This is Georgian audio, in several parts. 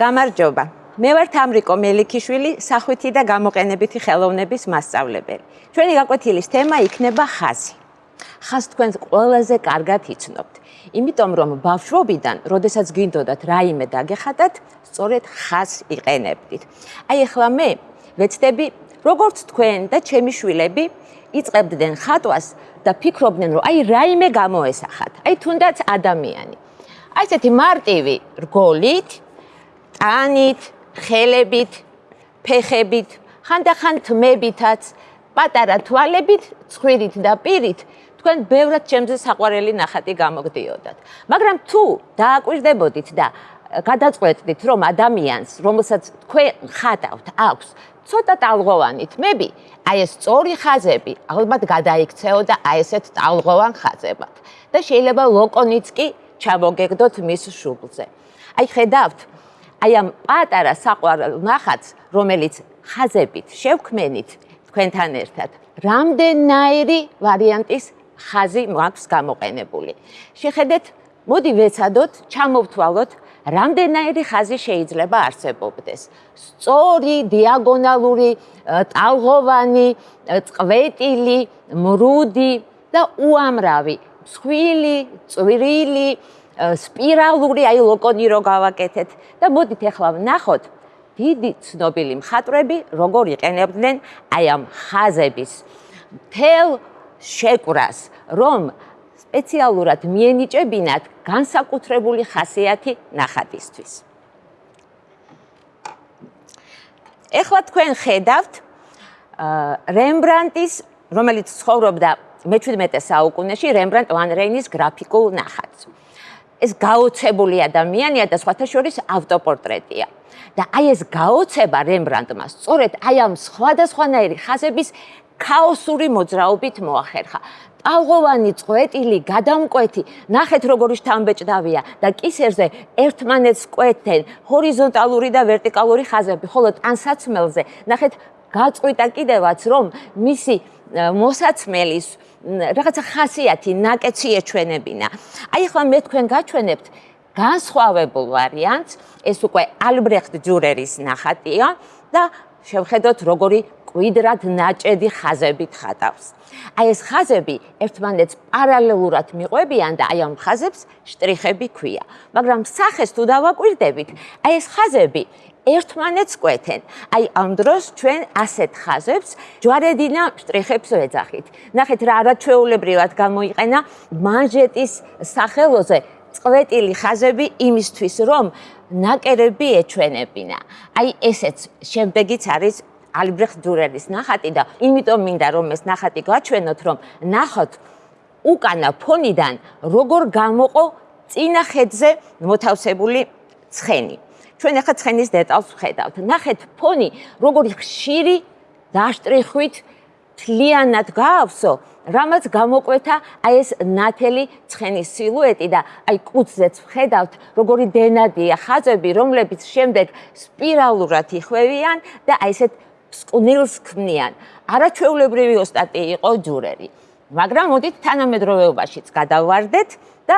გამარჯობა. მე ვარ თამრიკო მელიქიშვილი, სახვითი და გამოყენებითი ხელოვნების მასწავლებელი. ჩვენი გაკვეთილის თემა იქნება ხაზი. ხაზ თქვენ ყველაზე კარგად იცნობთ, იმიტომ რომ ბავშვობიდან, როდესაც გინდოდათ რაიმე დაგეხატათ, სწორედ ხაზს იყენებდით. აი ახლა მე ვეცდები, როგორც თქვენ და ჩემი შვილები იწებდნენ ხატვას და ფიქრობდნენ, რომ აი რაიმე გამოესახათ. აი თუნდაც ადამიანი. აი ესეთი მარტივი რგოლით, ტანით, ხელებით, ფეხებით, ხანდახან თმებითაც, პატარა თვალებით, ცხვირით და პირით თქვენ ბევრად ჩემზე საყვარელი ნახატი გამოგდიოდათ. მაგრამ თუ დააკვირდებოდით და გადაწყვეტდით, რომ ადამიანს, რომელსაც თქვენ ხატავთ, აქვს ცოტა ტალღოვანი თმები, აი ეს სწორი ხაზები ალბათ გადაიქცეოდა აი ესეთ ტალღოვან ხაზებად. და შეიძლება ლოკონიცკი ჩამოგეგდოთ მის შუბლზე. აი ხედავთ, აი ამ პატარა საყვარელ ნახატს, რომელიც ხაზებით შევქმენით თქვენთან ერთად, რამდენნაირი ვარიანტის ხაზი მაქვს გამოყენებული. შეხედეთ, მოდი ვეცადოთ, ჩამოვთვალოთ, რამდენნაირი ხაზი შეიძლება არსებობდეს. სწორი, დიაგონალური, ტალღოვანი, წვეტილი, მრუდი და უამრავი, მსხვილი, წვრილი, სპირალური, აი ლოკონი რო გავაკეთეთ და მოდით ახლა ვნახოთ დიდი ცნობილი მხატვრები როგორ იყენებდნენ აი ამ ხაზების თელ შეკვრას, რომ სპეციალურად მიენიჭებინათ განსაკუთრებული ხასიათი ნახატისთვის. ეხლა თქვენ ხედავთ რემბრანტის, რომელიც ცხოვრობდა მე-17 საუკუნეში, რემბრანტ ვან რეინის გრაფიკულ ნახატს. ეს გაოცებული ადამიანია და სხვათა შორის ავტოპორტრეტია. და აი ეს გაოცება რემბრანდტმა სწორედ აი ამ სხვადასხვანაირი ხაზების ქაოსური მოძრაობით მოახერხა. ტალღოვანი წვეტილი გადამკვეთი, ნახეთ როგორი შთამბეჭდავია და კისერზე ერთმანეთს კვეთენ ჰორიზონტალური და ვერტიკალური ხაზები, ხოლო ტანსაცმელზე ნახეთ გაწყვიტა კიდევაც რომ მისი მოსაცმელის რაღაცა ხასიათი ნაკეცი ეჩვენებინა. აი ახლა მე თქვენ გაჩვენებთ განსხვავებულ ვარიანტს, ეს უკვე ალბრეხტ ჯურერის ნახატია და შევხედოთ როგორი კვიდრად ნაჭედი ხაზებით ხატავს. აი ეს ხაზები ერთმანეთს პარალელურად მიყვებიან და აი ამ ხაზებს შტრიხები ქვია. მაგრამ სახეს თუ დავაკვირდებით, აი ეს ხაზები ერთმანეთს კვეთენ. აი ამ დროს ჩვენ ასეთ ხაზებს ჯვარედინა შტრიხებს ვეძახით. ნახეთ რა არაჩვეულებრივად გამოიყენა მანჟეტის სახელოზე წვეტილი ხაზები იმისთვის, რომ ნაკერები ეჩვენებინა. აი ესეც შემდეგიც არის ალბრეხტ დურერის ნახატი და იმიტომ მინდა რომ ეს ნახატი გაჩვენოთ რომ ნახოთ უკანა ფონიდან როგორ გამოყო წინა ხედზე მოთავსებული ცხენი. ჩვენ ახლა ცხენის დეტალს ვხედავთ. ნახეთ ფონი როგორი ხშირი დაშტრიხვით თლიანად გაავსო, რამაც გამოკვეთა აი ეს ნათელი ცხენის სილუეტი და აი კუცზეც ვხედავთ როგორი დენადია ხაზები, რომლებიც შემდეგ სპირალურად იხვევიან და აი ესეთ სკნილს ქმნიან. არაჩვეულებრივი ოსტატი იყო ჯურერი. მაგრამ მოდით თანამედროვეობაშიც გადავარდეთ და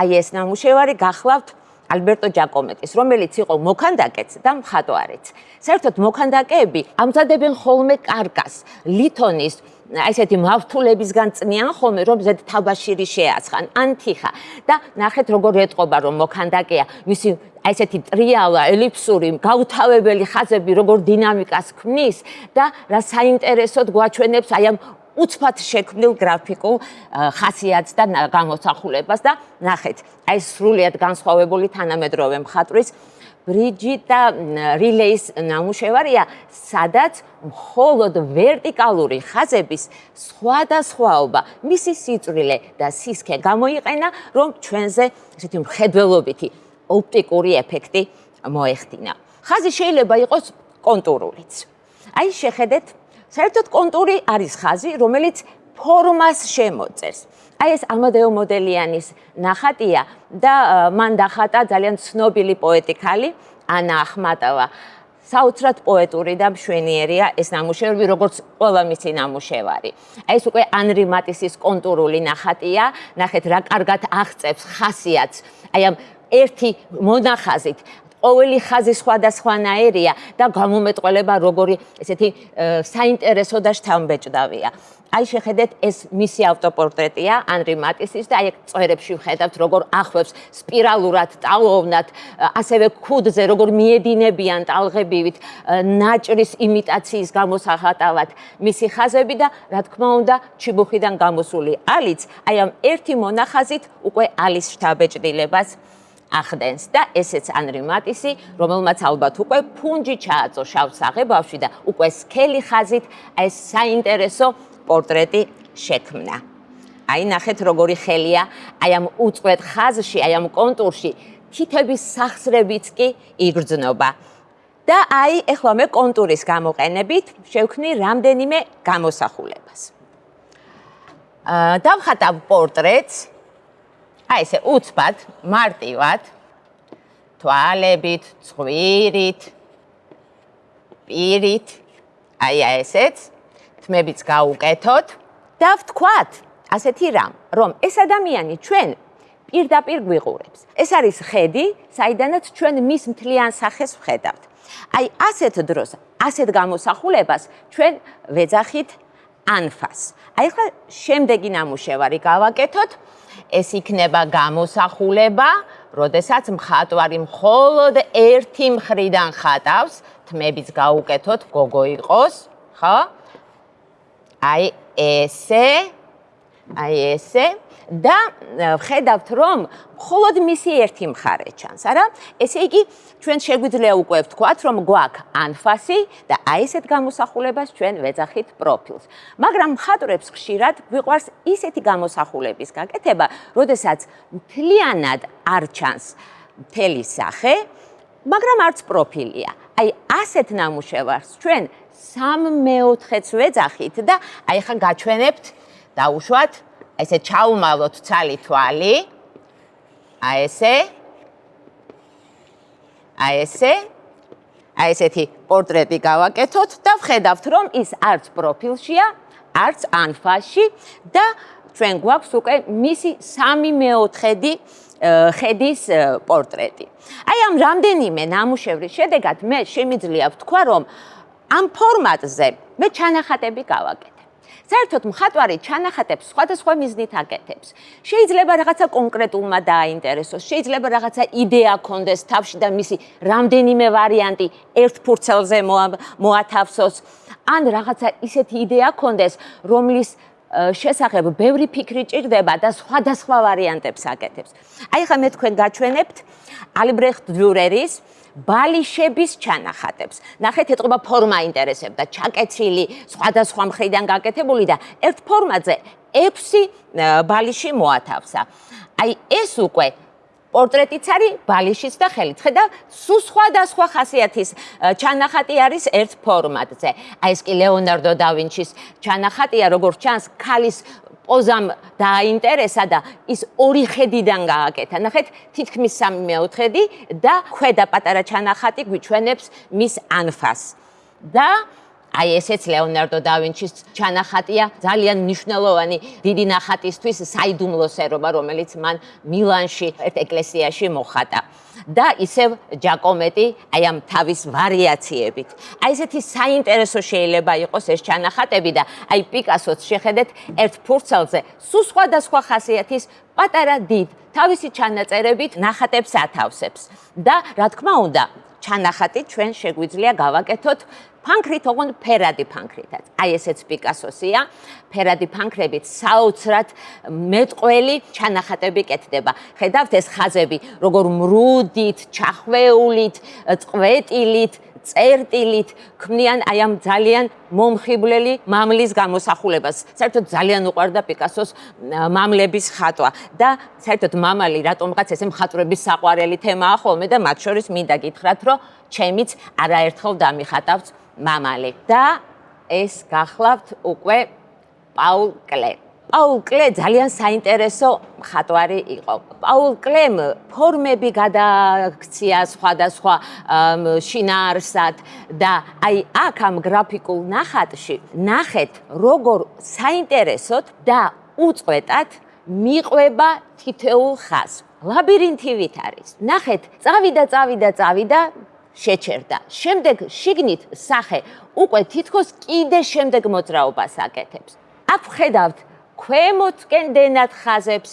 აი ეს ნამუშევარი გახლავთ ალბერტო ჯაკომეტის, რომელიც იყო მოქანდაკეც და მხატვარიც. საერთოდ მოქანდაკეები ამზადებენ ხოლმე კარკას, ლითონის აი ესეთი მავთულებისგან წნიან ხოლმე რომ ზედ თაბაშირი შეაცხან. ანთიხა და ნახეთ როგორ ეტყობა რომ მოქანდაკეა. მისი აი ესეთი ტრიალა ელიფსური გაუთავებელი ხაზები როგორ დინამიკას ქმნის და რა საინტერესოდ გვაჩვენებს აი ამ უცბად შექმნილ გრაფიკულ ხასიათს და გამოსახულებას. და ნახეთ აი სრულიად განსხვავებული თანამედროვე მხატვრის ბრიჯიტა რილეის ნამუშევარია, სადაც მხოლოდ ვერტიკალური ხაზების სხვადასხვაობა, მისი სიწვრილე და სისქე გამოიყენა, რომ ჩვენზე ესეთი მხედველობითი ოპტიკური ეფექტი მოეხდინა. ხაზი შეიძლება იყოს კონტურულიც. აი შეხედეთ, საერთოდ კონტური არის ხაზი, რომელიც ფორმას შემოწერს. აი ეს ამადეო მოდელიანის ნახატია და მან დახატა ძალიან ცნობილი პოეტი ქალი ანა ახმატოვა. საოცრად პოეტური და მშვენიერია ეს ნამუშევარი, როგორც ყველა მისი ნამუშევარი. აი ეს უკვე ანრი მატისის კონტურული ნახატია. ნახეთ რა კარგად აღწევს ხასიათს. აი ამ ერთი მონახაზით ყოველი ხაზი სხვადასხვანაირია და გამომეტყველება როგორი ესეთი საინტერესო და შთამბეჭდავია. აი შეხედეთ ეს მისი ავტოპორტრეტია ანრი მატისის და აი წვერებში ვხედავთ როგორ ახვევს სპირალურად ტალოვნად ასევე ქუდზე როგორ მიედინებიან ტალღებივით ნაჭრის იმიტაციის გამოსახატავად მისი ხაზები და რა თქმა უნდა ჩიბუხიდან გამოსული ალიც აი ამ ერთი მონახაზით უკვე ალის შთაბეჭდილებას ახდენს და ესეც ანრი მატისი რომელმაც ალბათ უკვე ფუნჯი ჩააწო შავ საღებავში და უკვე სქელი ხაზით ეს საინტერესო პორტრეტი შექმნა. აი ნახეთ როგორი ხელია, აი ამ უწყვეტ ხაზში, აი ამ კონტურში თითების სახსრებიც კი იგრძნობა. და აი ეხლა მე კონტურის გამოყენებით შევქნი რამდენიმე გამოსახულებას. აა დავხატავ პორტრეტს. აი ესე უცბად, მარტივად. თვალებით, ცხვირით, პირით. აი ესეც. თმებიც გაუკეთოთ და ვთქვათ ასეთი რამ, რომ ეს ადამიანი ჩვენ პირდაპირ გვიყურებს. ეს არის ხედი, საიდანაც ჩვენ მის მთლიან სახეს ვხედავთ. აი ასეთ დროს, ასეთ გამოსახულებას ჩვენ ვეძახით ანფას. აი ხა შემდეგი ნამუშევარი გავაკეთოთ. ეს იქნება გამოსახულება, როდესაც მხატვარი მხოლოდ ერთი მხრიდან ხატავს, თმებიც გაუკეთოთ, გოგო იყოს, ხო? აი ესე აი ესე. და ხედავთ რომ მხოლოდ მისი ერთი მხარე ჩანს არა? ესე იგი ჩვენ შეგვიძლია უკვე ვთქვათ რომ გვაქვს ანფასი და აი ესეთ გამოსახულებას ჩვენ ვეძახით პროფილს. მაგრამ მხატვრებს ხშირად გვიყვარს ისეთი გამოსახულების გაკეთება როდესაც მთლიანად არ ჩანს მთელი სახე მაგრამ არც პროფილია. აი ასეთ ნამუშევარს ჩვენ 3/4-ს ვეძახით და აი ხან გაჩვენებთ დაუშვათ ესე ჩაუმალოთ ცალი თვალი აი ესე აი ესე აი ესეთი პორტრეტი გავაკეთოთ და ვხედავთ რომ ის არც პროფილშია არც ანფაში და ჩვენ გვაქვს უკვე მისი 3/4-დი ხედის პორტრეტი. აი ამ რამდენიმე ნამუშევრის შედეგად მე შემიძლია ვთქვა რომ ამ ფორმატზე მე ჩანახატები გავაკეთე. საერთოდ მხატვარი ჩანახატებს სხვადასხვა მიზნით აკეთებს. შეიძლება რაღაცა კონკრეტულმა დააინტერესოს, შეიძლება რაღაცა იდეა კონდეს თავში და მისი რამდენიმე ვარიანტი ერთ ფურცელზე მოათავსოს, ან რაღაცა ისეთი იდეა კონდეს, რომლის შესახებ ბევრი ფიქრი ჭირდება და სხვადასხვა ვარიანტებს აკეთებს. აი ხა მე თქვენ გაჩვენებთ ალბრეხტ დიურერის ბალიშების ჩანახატებს. ნახეთ, ეთყობა ფორმა ინტერესებდა, ჩაკეცილი, სხვადასხვა მხრიდან გაკეთებული და ერთ ფორმაზე 6 ბალიში მოათავსა. აი ეს უკვე პორტრეტიც არის ბალიშიც და ხელით. ხედავ, სულ სხვადასხვა ხასიათის ჩანახატი არის ერთ ფორმატზე. აი ეს კი ლეონარდო და ვინჩის ჩანახატია, როგორც ჩანს, ქალის პოზამ დააინტერესა და ის ორი ხედიდან გააკეთა. ნახეთ, თითქმის სამი მეოთხედი და ქვედა პატარა ჩანახატი გვიჩვენებს მის ანფას. და აი ესეც ლეონარდო და ვინჩის ჩანახატია, ძალიან მნიშვნელოვანი დიდი ნახატისთვის საიდუმლოსერობა, რომელიც მან მილანში ერთ ეკლესიაში მოხატა. და ისევ ჯაკომეტი აი ამ თავის ვარიაციებით. აი ესეთი საინტერესო შეიძლება იყოს ეს ჩანახატები და აი პიკასოც შეხედეთ ერთ ფურცელზე სულ სხვადასხვა ხასიათის პატარა დიდ თავისი ჩანაწერებით ნახატებს ათავსებს. და რა თქმა უნდა, ჩანახატი ჩვენ შეგვიძლია გავაკეთოთ ფანქრით ოღონდ ფერადი ფანქრითაც. აი ესეც პიკასოსია. ფერადი ფანქრებით საოცრად მეტყველი ჩანახატები კეთდება. ხედავთ ეს ხაზები, როგორ მრუდით, ჩახვეულით, წყვეტილით წერტილით ქმნიან აი ამ ძალიან მომხიბვლელი მამლის გამოსახულებას. საერთოდ ძალიან უყვარდა პიკასოს მამლების ხატვა და საერთოდ მამალი რატომღაც ესე მხატვრების საყვარელი თემაა ხოლმე და მათ შორის მინდა გითხრათ, რომ ჩემიც არაერთხელ დამიხატავს მამალი და ეს გახლავთ უკვე პაულ კლე. პაულ კლე ძალიან საინტერესო მხატვარი იყო. პაულ კლემ ფორმები გადააქცია სხვადასხვა შინაარსად და აი აქ ამ გრაფიკულ ნახატში ნახეთ როგორ საინტერესოდ და უწყვეტად მიყვება თითეულ ხაზს. ლაბირინთივით არის. ნახეთ, წავიდა, წავიდა, წავიდა, შეჩერდა. შემდეგ შიგნით სახე უკვე თითქოს კიდე შემდეგ მოძრაობას აკეთებს. აქ ხედავთ ქვემოთკენ დენად ხაზებს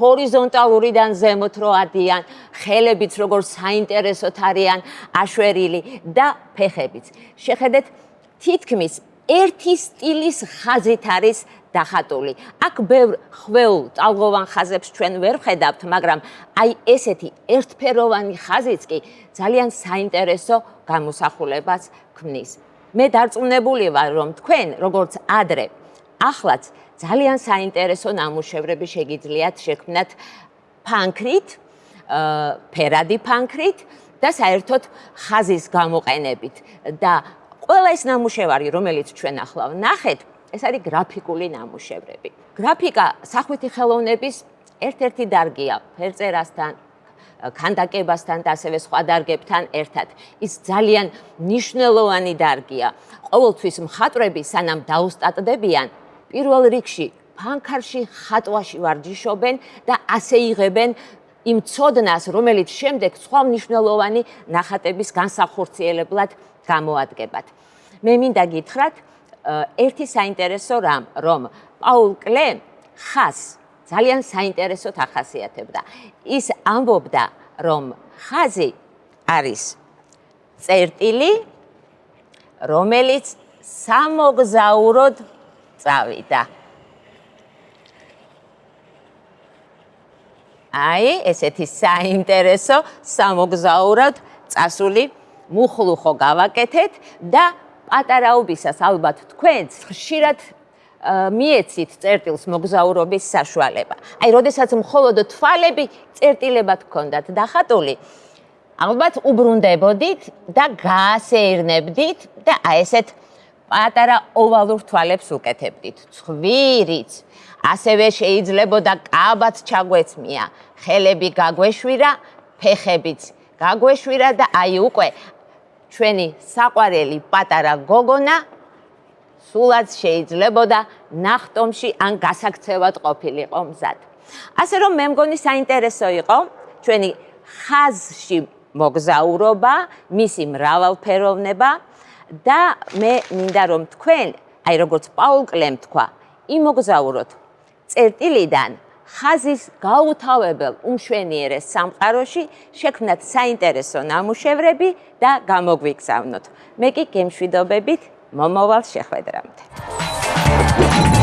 ჰორიზონტალურიდან ზემოთ რო ადიან, ხელებიც როგორ საინტერესოდ არიან აშვერილი და ფეხებიც. შეხედეთ, თითქმის ერთი სტილის ხაზით არის დახატული. აქ ბევრ ხვეულ ტალღოვან ხაზებს ჩვენ ვერ ხედავთ, მაგრამ აი ესეთი ერთფეროვანი ხაზიც კი ძალიან საინტერესო გამოსახულებას ქმნის. მე დარწმუნებული ვარ, რომ თქვენ, როგორც ადრე, ახლაც ძალიან საინტერესო ნამუშევრები შეგიძლიათ შექმნათ ფანქრით, ფერადი ფანქრით და საერთოდ ხაზის გამოყენებით და ყველა ეს ნამუშევარი, რომელიც ჩვენ ახლა ვნახეთ, ეს არის გრაფიკული ნამუშევრები. გრაფიკა სახვითი ხელოვნების ერთ-ერთი დარგია ფერწერასთან, კანდაკებასთან და ასევე სხვა დარგებთან ერთად. ის ძალიან მნიშვნელოვანი დარგია. ყოველთვის მხატვრები სანამ დაუსტატდებიან, პირველ რიგში ფანქარში ხატვაში ვარჯიშობენ და ასე იღებენ იმ წოდნას, რომელიც შემდეგ სხვა მნიშვნელოვანი ნახატების განსახორციელებლად გამოადგებათ. მე მინდა გითხრათ ერთი საინტერესო რამ, რომ პაულ კლე ხას ძალიან საინტერესოდ ახასიათებდა. ის ამბობდა, რომ ხაზი არის წერტილი, რომელიც სამოგზაუროდ წავიდა. აი, ესეთი საინტერესო სამოგზაუროდ წასული მუხლუხო გავაკეთეთ და პატარაობისას ალბათ თქვენც ხშირად მიეცით წერტილს მოგზაურობის საშუალება. აი, როდესაც მხოლოდ თვალები წერტილებად გქონდათ დახატული, ალბათ უბრუნდებოდით და გაასეირნებდით და აი ესეთ პატარა ოვალურ თვალებს უკეთებდით. ცხვირიც ასევე შეიძლებოდა კაბაც ჩაგვეცმია, ხელები გაგვეშვირა, ფეხებიც გაგვეშვირა და აი უკვე ჩვენი საყვარელი პატარა გოგონა სულაც შეიძლებოდა ნახტომში ან გასაქცევად ყოფილიყო მზად. ასე რომ მე მგონი საინტერესო იყო ჩვენი ხაზში მოგზაურობა, მისი მრავალფეროვნება და მე მინდა რომ თქვენ, აი როგორც პაულ კლემ თქვა, იმოგზაუროთ წერტილიდან ხაზის გაუთავებელ უმშვენიერეს სამყაროში შექმნათ საინტერესო ნამუშევრები და გამოგვიგზავნოთ. მე კი გემშვიდობებით მომავალ შეხვედრამდე.